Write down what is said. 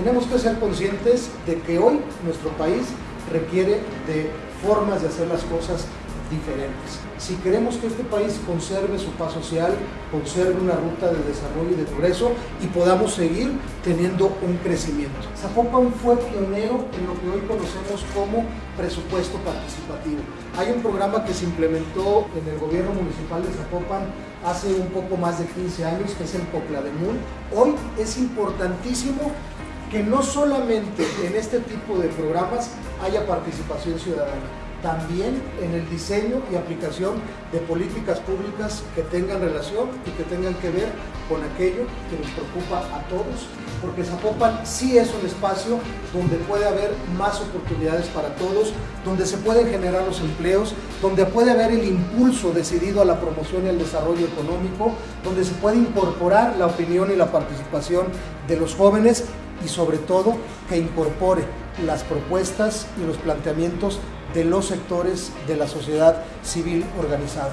Tenemos que ser conscientes de que hoy nuestro país requiere de formas de hacer las cosas diferentes. Si queremos que este país conserve su paz social, conserve una ruta de desarrollo y de progreso y podamos seguir teniendo un crecimiento. Zapopan fue pionero en lo que hoy conocemos como presupuesto participativo. Hay un programa que se implementó en el gobierno municipal de Zapopan hace un poco más de 15 años, que es el Poclademul. Hoy es importantísimo que no solamente en este tipo de programas haya participación ciudadana, también en el diseño y aplicación de políticas públicas que tengan relación y que tengan que ver con aquello que nos preocupa a todos, porque Zapopan sí es un espacio donde puede haber más oportunidades para todos, donde se pueden generar los empleos, donde puede haber el impulso decidido a la promoción y al desarrollo económico, donde se puede incorporar la opinión y la participación de los jóvenes y sobre todo que incorpore las propuestas y los planteamientos de los sectores de la sociedad civil organizada.